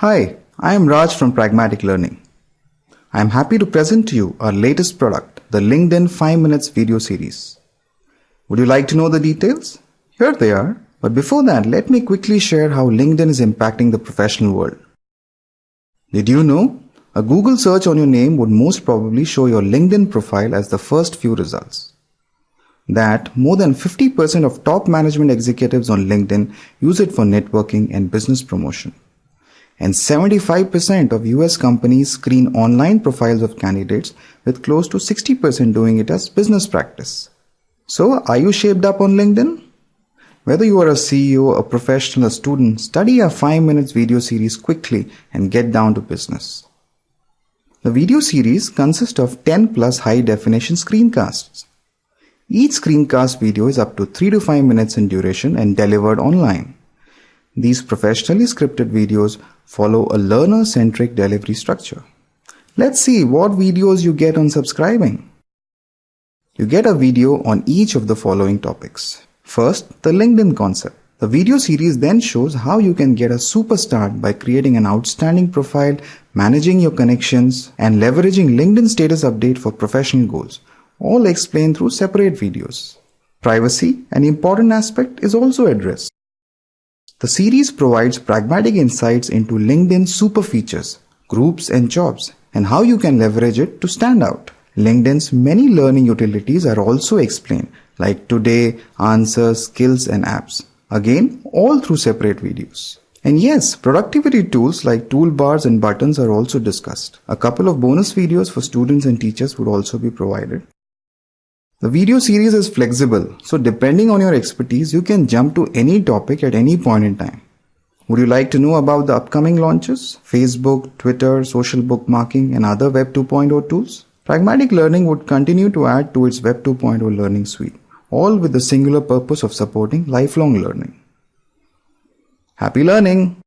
Hi, I am Raj from Pragmatic Learning. I am happy to present to you our latest product, the LinkedIn 5 Minutes video series. Would you like to know the details? Here they are. But before that, let me quickly share how LinkedIn is impacting the professional world. Did you know? A Google search on your name would most probably show your LinkedIn profile as the first few results. That more than 50% of top management executives on LinkedIn use it for networking and business promotion. And 75% of US companies screen online profiles of candidates with close to 60% doing it as business practice. So, are you shaped up on LinkedIn? Whether you are a CEO, a professional, a student, study our 5 minutes video series quickly and get down to business. The video series consists of 10 plus high definition screencasts. Each screencast video is up to 3 to 5 minutes in duration and delivered online. These professionally scripted videos follow a learner centric delivery structure. Let's see what videos you get on subscribing. You get a video on each of the following topics. First, the LinkedIn concept. The video series then shows how you can get a super start by creating an outstanding profile, managing your connections, and leveraging LinkedIn status update for professional goals, all explained through separate videos. Privacy, an important aspect, is also addressed. The series provides pragmatic insights into LinkedIn super features, groups, and jobs, and how you can leverage it to stand out. LinkedIn's many learning utilities are also explained, like today, answers, skills, and apps. Again, all through separate videos. And yes, productivity tools like toolbars and buttons are also discussed. A couple of bonus videos for students and teachers would also be provided. The video series is flexible, so depending on your expertise, you can jump to any topic at any point in time. Would you like to know about the upcoming launches? Facebook, Twitter, social bookmarking, and other Web 2.0 tools? Pragmatic Learning would continue to add to its Web 2.0 learning suite, all with the singular purpose of supporting lifelong learning. Happy learning!